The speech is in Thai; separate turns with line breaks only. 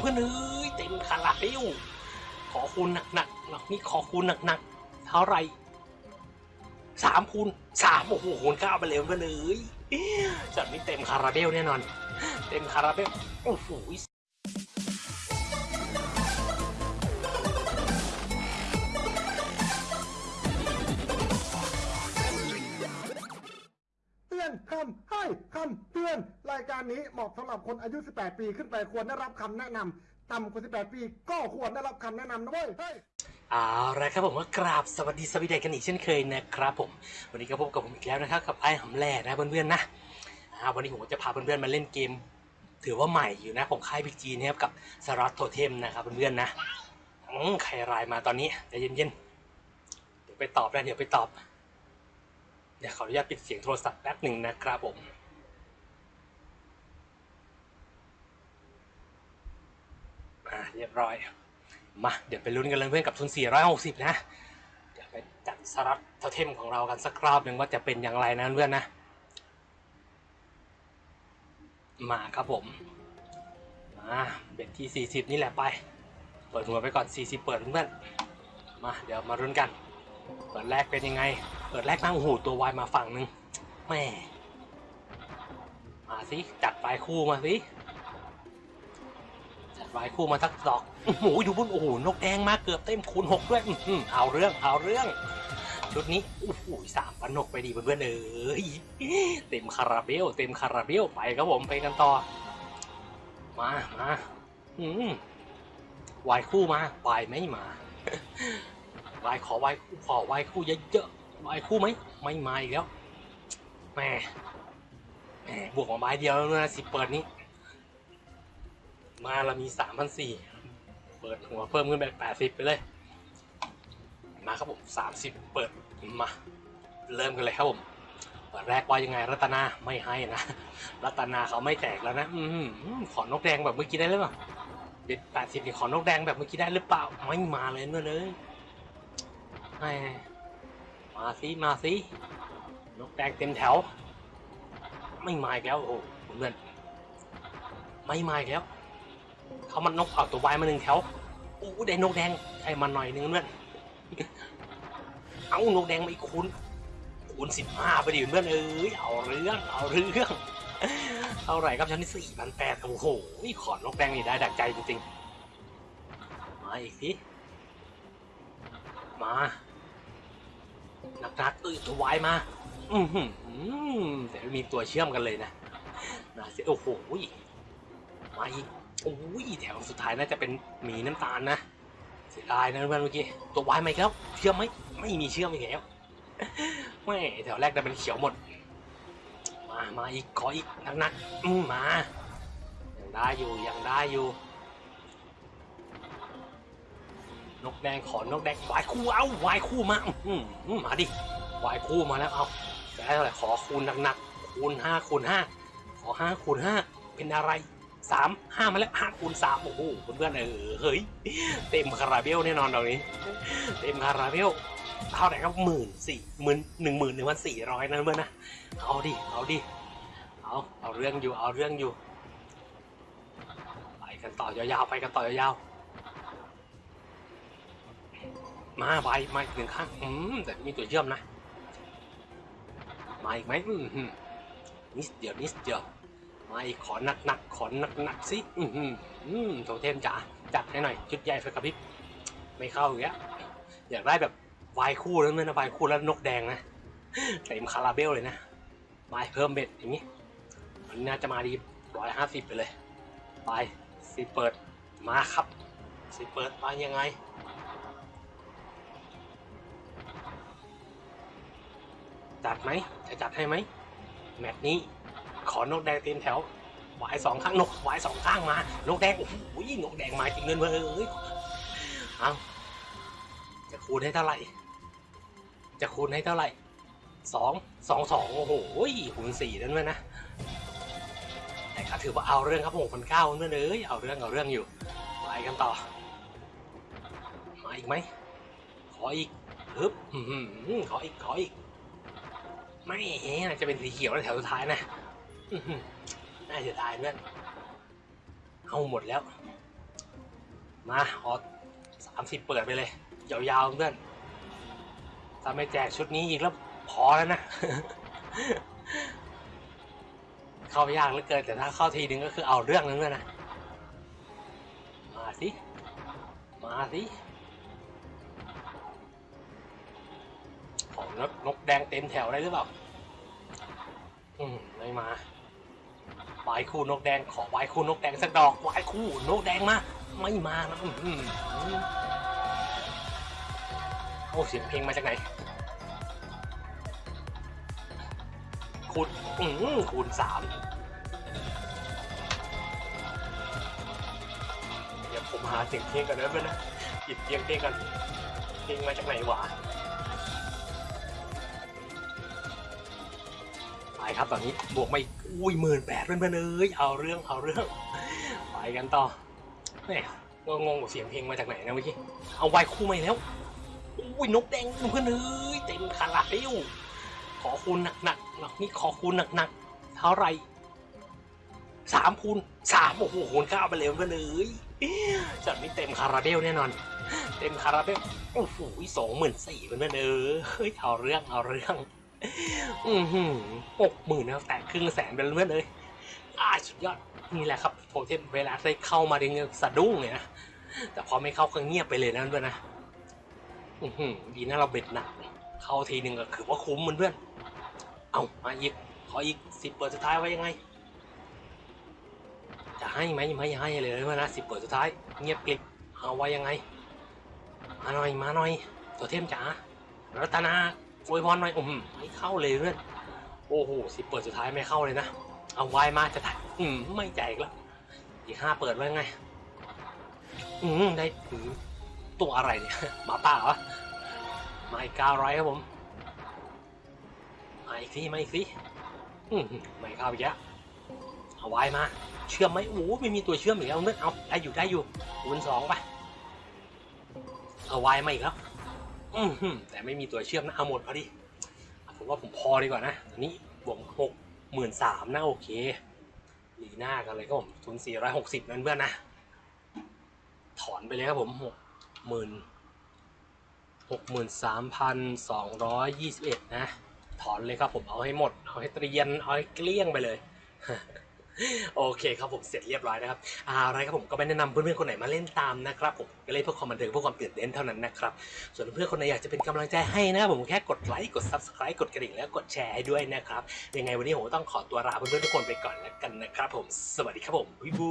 เพื่อนเอ้ยเต็มคาราเบลขอคูณหนักๆหนักนี่ขอคูณหนักๆเท่าไรสามคูณสามโอ้โหคูณเก้าไปเลยเพื่อนเอ้ยจัดไม่เต็มคาราเบลแน่นอน เต็มคาราเบลโอ้โห
อนคำให้คำเตือน รายการนี้เหมาะสำหรับคนอายุ 18 ปีขึ้นไปควรได้รับคำแนะนำต่ำกว่า 18 ปีก็ควรได้รับคำแนะนำนะเว้ยเฮ้ย
เอาละครับผมก็กราบสวัสดีสวัสดีกันอีกเช่นเคยนะครับผม วันนี้ก็พบกับผมอีกแล้วนะครับกับไอ้หำแหล่นะเพื่อนๆนะอ่าวันนี้ผมก็จะพาเพื่อนๆมาเล่นเกม ถือว่าใหม่อยู่นะของค่ายพิกจีนะครับกับสรัตโทเทมนะครับเพื่อนๆนะอืมใครไลน์มาตอนนี้ใจเย็นๆเดี๋ยวไปตอบนะเดี๋ยวไปตอบ เดี๋ยวขออนุญาตปิดเสียงโทรศัพท์แป๊บหนึ่งนะครับผมอ่าเรียบร้อย มาเดี๋ยวไปลุ้นกันเลยเพื่อนกับทุน 460 นะเดี๋ยวไปจัดสลัดโทเทมของเรากันสักรอบหนึ่งว่าจะเป็นอย่างไรนะเพื่อนนะ มาครับผม มาเบ็ดที่ 40 นี่แหละไป เปิดหัวไปก่อน 40 เปิดเพื่อนมาเดี๋ยวมารุ้นกัน เปิดแรกเป็นยังไง เปิดแรกนั่งหูตัววายมาฝั่งหนึ่งแม่มาสิ จัดปลายคู่มาสิ จัดไว้คู่มาทักดอกโอ้โหดูบุญโอ้โหนกแดงมาเกือบเต็มคูณหกด้วยอื้อหือเอาเรื่องเอาเรื่องชุดนี้โอ้โหสามปันนกไปดีเพื่อนๆเอ้ยเต็มคาราเบลเต็มคาราเบลไปครับผมไปกันต่อ มามาอืมวายคู่มา วายไม่มา วายขอวายขอวายคู่เยอะๆวายคู่ไหมไม่มาอีกแล้วแหมแหมบวกมาไม้เดียวแล้วนะสิเปิดนี้มาเรามีสามพันสี่เปิดหัวเพิ่มขึ้นไปแปดสิบไปเลย มาครับผมสามสิบเปิดมา เริ่มกันเลยครับผมเปิดแรกว่ายังไงรัตนาไม่ให้นะ รัตนาเขาไม่แตกแล้วนะ อืมขอนกแดงแบบเมื่อกี้ได้หรือเปล่าเด็ดแปดสิบขอนกแดงแบบเมื่อกี้ได้หรือเปล่า ไม่มาเลยเมื่อเลย แหมมาสิมาสินกแดงเต็มแถว ไม่มาอีกแล้วโอ้โหเพื่อนไม่มาอีกแล้วเขามันนกเอาตัววายมาหนึ่งแถวโอ้ได้นกแดงใช่มาหน่อยนึงเพื่อนเอานกแดงมาอีกคูณคูณสิบห้าไปดิเพื่อนเอ้ยเอาเรื่องเอาเรื่องเท่าไหร่ครับชั้นที่สี่พันแปดโอ้โหขอนกแดงนี่ได้ดักใจจริงๆ มาอีกสิมา นักๆเอ้ยตัววายมาอือหือแต่มีตัวเชื่อมกันเลยนะนะเสียโอ้โหมาอีกโอ้ยแถวสุดท้ายน่าจะเป็นหมีน้ำตาลนะเสียดายนะเพื่อนเมื่อกี้ตัววายไหมครับเชื่อมไหมไม่มีเชื่อมอีกแล้วไม่แถวแรกจะเป็นเขียวหมด มามาอีกขออีกนักๆอืมมายังได้อยู่ยังได้อยู่ นกแดงขอนกแดงวายคู่เอ้าวายคู่มาอืมมาดิวายคู่มาแล้วเอาจะได้เท่าไหร่ขอคูณหนักๆคูณห้าคูณห้าขอห้าคูณห้าเป็นอะไรสามห้ามาแล้วห้าคูณสามโอ้โหเพื่อนๆเออเฮ้ยเต็มคาราเบลแน่นอนตรงนี้ เต็มคาราเบลเท่าไหร่ครับหมื่นสี่หมื่นหนึ่งหมื่นหนึ่งพันสี่ร้อยนะเพื่อนนะเอาดิเอาดิเอาเอาเรื่องอยู่เอาเรื่องอยู่ไปกันต่อยาวๆไปกันต่อยาวๆ มาไปมาอีกหนึ่งข้างอืมแต่มีตัวเชื่อมนะ มาอีกไหมอืมนิดเดียวนิดเดียวมาอีกขอหนักหนักขอหนักหนักสิอืมอืมโทเทมจ๋าจัดให้หน่อยชุดใหญ่ไฟกระพริบไม่เข้าอย่างเงี้ยอยากได้แบบวายคู่แล้วเนี่ยนะวายคู่แล้วนกแดงนะเต็มคาราเบลเลยนะวาเพิ่มเบ็ดอย่างงี้มันน่าจะมาดีร้อยห้าสิบไปเลย ไปสิเปิดมาครับสิเปิดมายังไง จัดไหมจะจัดให้ไหมแมตช์นี้ ขอนกแดงเต็มแถวหวายสองข้างนกหวายสองข้างมานกแดงโอ้โหนกแดงมาจริงเลยเว้ยเอ้ยเอาจะคูณให้เท่าไหร่ จะคูณให้เท่าไหร่สองสองสองโอ้โหคูณสี่นั่นเลยนะแต่ก็ถือว่าเอาเรื่องครับหกพันเก้าเพื่อนเอ้ยเอาเรื่องเอาเรื่องอยู่ไปกันต่อมาอีกไหมขออีกฮึบขออีกขออีก ไม่น่าจะเป็นสีเขียวในแถวสุดท้ายนะน่าจะตายเพื่อนเอาหมดแล้ว มาขอสามสิบเปิดไปเลย ยาวๆเพื่อนถ้าไม่แจกชุดนี้อีกแล้วพอแล้วนะ เข้ายากเหลือเกินแต่ถ้าเข้าทีนึงก็คือเอาเรื่องนึงเลยนะ มาสิ มาสิ ของนกนกแดงเต็มแถวได้หรือเปล่า อืมไม่มาวายคู่นกแดง ขอวายคู่นกแดงสักดอกวายคู่นกแดงมา ไม่มานะอื้อหือโอ้เสียงเพลงมาจากไหนคูณอืมคูณสามเดี๋ยวผมหาเสียงเพลงกันนะเพื่อนนะหยิบเสียงเพลงกันเพลงมาจากไหนวะ ไปครับตอนนี้บวกไม่อุ้ยหมื่นแปดเพื่อนๆเอ้ยเอาเรื่องเอาเรื่องไปกันต่อแหม่ก็งงกับเสียงเพลงมาจากไหนนะเมื่อกี้เอาไวคู่มาอีกแล้วอุ้ยนกแดงเพื่อนเอ้ยเต็มคาราเบลขอคูณหนักๆหนักนี่ขอคูณหนักๆเท่าไรสามคูณสามโอ้โหคูณเก้าไปเลยเพื่อนเอ้ยจัดนี้เต็มคาราเบลแน่นอน เต็มคาราเบลโอ้โหสองหมื่นสี่เพื่อนเอ้ยเฮ้ยเอาเรื่องเอาเรื่อง อือหือหกหมื่นแล้วแต่ครึ่งแสนเป็นเพื่อนเลยอ่าสุดยอดนี่แหละครับโทเทมเวลาได้เข้ามาดึงสะดุ้งเลยนะ แต่พอไม่เข้าก็เงียบไปเลยนะเพื่อนนะ อือหือดีนะเราเบ็ดหนักเข้าทีหนึ่งก็คือว่าคุ้มมันเพื่อนเอามาอีกขออีกสิบเปิดสุดท้ายไว้ยังไง จะให้ไหมไม่ให้เลยเพื่อนนะสิบเปิดสุดท้าย เงียบกริบเอาไว้ยังไง มาหน่อยมาหน่อยโทเทมจ๋ารัตนา อวยพรหน่อยอืมไม่เข้าเลยเพื่อนโอ้โหสิเปิดสุดท้ายไม่เข้าเลยนะ เอาไว้มาจะถ่ายอืมไม่ใจอีกแล้วอีกห้าเปิดไว้ไง อืมได้ถือตัวอะไรเนี่ยหมาป่าเหรอมาอีกเก้าร้อยครับผมมาอีกสิมาอีกสิอืมไม่เข้าอีกแล้วเอาไว้มา เชื่อมไหมโอ้ไม่มีตัวเชื่อมอีกแล้วเนื่อเอาได้อยู่ได้อยู่คูณสองไปเอาไว้มาอีกแล้ว อืมแต่ไม่มีตัวเชื่อมนะเอาหมดพอดีผมว่าผมพอดีกว่านะตอนนี้บวกหกหมื่นสามนะโอเคลีหน้ากันเลยครับผมทุนสี่ร้อยหกสิบนั่นเพื่อนนะ ถอนไปเลยครับผมหกหมื่นหกหมื่นสามพันสองร้อยยี่สิบเอ็ดนะ ถอนเลยครับผมเอาให้หมด เอาให้เตรียน เอาให้เกลี้ยงไปเลย โอเคครับผมเสร็จเรียบร้อยนะครับอะไรครับผมก็ไม่แนะนำเพื่อนๆคนไหนมาเล่นตามนะครับผมก็เล่นเพื่อความบันเทิงเพื่อความตื่นเต้นเท่านั้นนะครับส่วนเพื่อนคนไหนอยากจะเป็นกำลังใจให้นะครับผมแค่กดไลค์กด subscribe กดกระดิ่งแล้วกดแชร์ให้ด้วยนะครับยังไงวันนี้ผมต้องขอตัวลาเพื่อนๆทุกคนไปก่อนแล้วกันนะครับผมสวัสดีครับผมวิบู